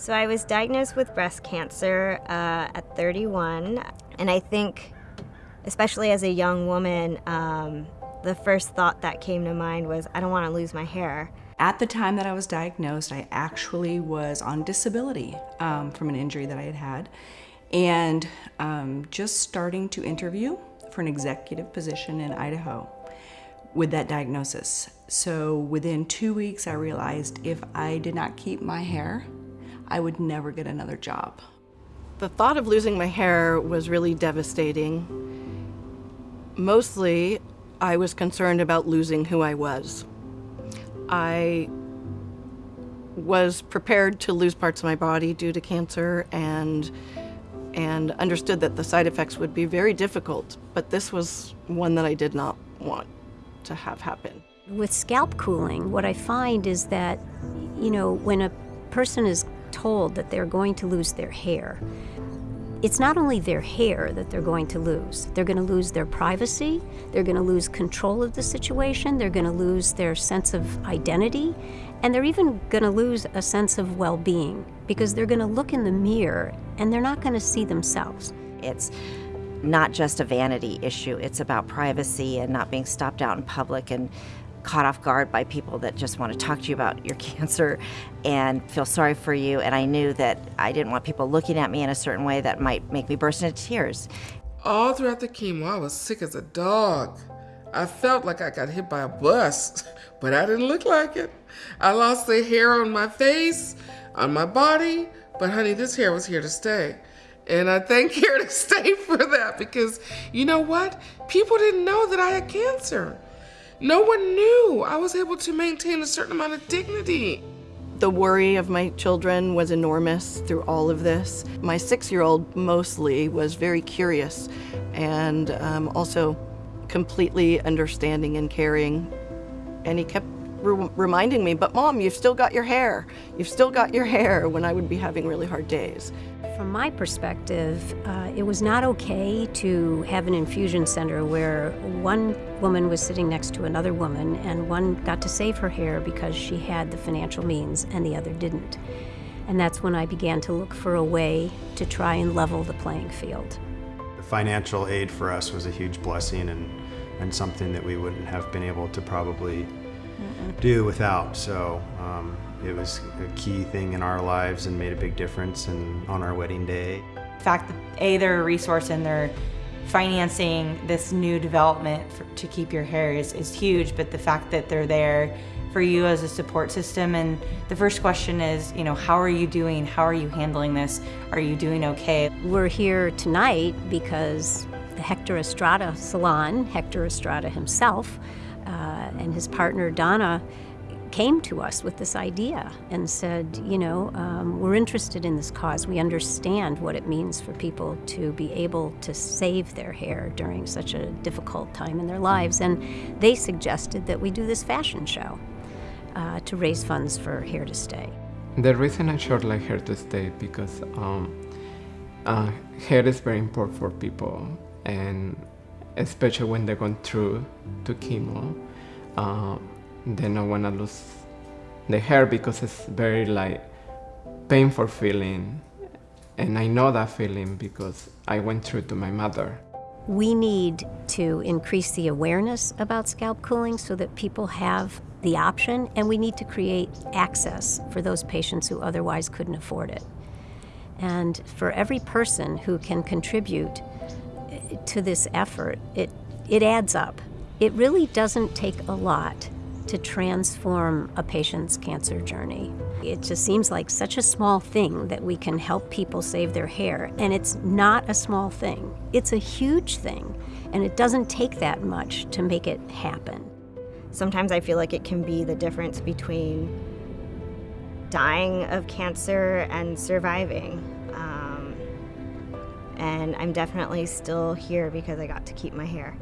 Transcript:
So I was diagnosed with breast cancer uh, at 31, and I think, especially as a young woman, um, the first thought that came to mind was, I don't want to lose my hair. At the time that I was diagnosed, I actually was on disability um, from an injury that I had had, and um, just starting to interview for an executive position in Idaho with that diagnosis. So within two weeks, I realized if I did not keep my hair, I would never get another job. The thought of losing my hair was really devastating. Mostly, I was concerned about losing who I was. I was prepared to lose parts of my body due to cancer and and understood that the side effects would be very difficult, but this was one that I did not want to have happen. With scalp cooling, what I find is that, you know, when a person is told that they're going to lose their hair, it's not only their hair that they're going to lose. They're going to lose their privacy, they're going to lose control of the situation, they're going to lose their sense of identity, and they're even going to lose a sense of well being because they're going to look in the mirror and they're not going to see themselves. It's not just a vanity issue, it's about privacy and not being stopped out in public and caught off guard by people that just want to talk to you about your cancer and feel sorry for you. And I knew that I didn't want people looking at me in a certain way that might make me burst into tears. All throughout the chemo, I was sick as a dog. I felt like I got hit by a bus, but I didn't look like it. I lost the hair on my face, on my body, but honey, this hair was here to stay. And I thank Hair to Stay for that because you know what? People didn't know that I had cancer. No one knew. I was able to maintain a certain amount of dignity. The worry of my children was enormous through all of this. My six-year-old mostly was very curious and um, also completely understanding and caring. And he kept re reminding me, but mom, you've still got your hair. You've still got your hair when I would be having really hard days. From my perspective, uh, it was not okay to have an infusion center where one woman was sitting next to another woman and one got to save her hair because she had the financial means and the other didn't. And that's when I began to look for a way to try and level the playing field. The financial aid for us was a huge blessing and, and something that we wouldn't have been able to probably do without. So um, it was a key thing in our lives and made a big difference and on our wedding day. The fact that A, they're a resource and they're financing this new development for, to keep your hair is, is huge, but the fact that they're there for you as a support system and the first question is, you know, how are you doing? How are you handling this? Are you doing okay? We're here tonight because the Hector Estrada Salon, Hector Estrada himself, and his partner Donna came to us with this idea and said, you know, um, we're interested in this cause. We understand what it means for people to be able to save their hair during such a difficult time in their lives. And they suggested that we do this fashion show uh, to raise funds for Hair to Stay. The reason I chose like Hair to Stay because um, uh, hair is very important for people and especially when they're going through to chemo. Uh, they don't want to lose the hair because it's very like painful feeling. And I know that feeling because I went through to my mother. We need to increase the awareness about scalp cooling so that people have the option, and we need to create access for those patients who otherwise couldn't afford it. And for every person who can contribute to this effort, it, it adds up. It really doesn't take a lot to transform a patient's cancer journey. It just seems like such a small thing that we can help people save their hair, and it's not a small thing. It's a huge thing, and it doesn't take that much to make it happen. Sometimes I feel like it can be the difference between dying of cancer and surviving. Um, and I'm definitely still here because I got to keep my hair.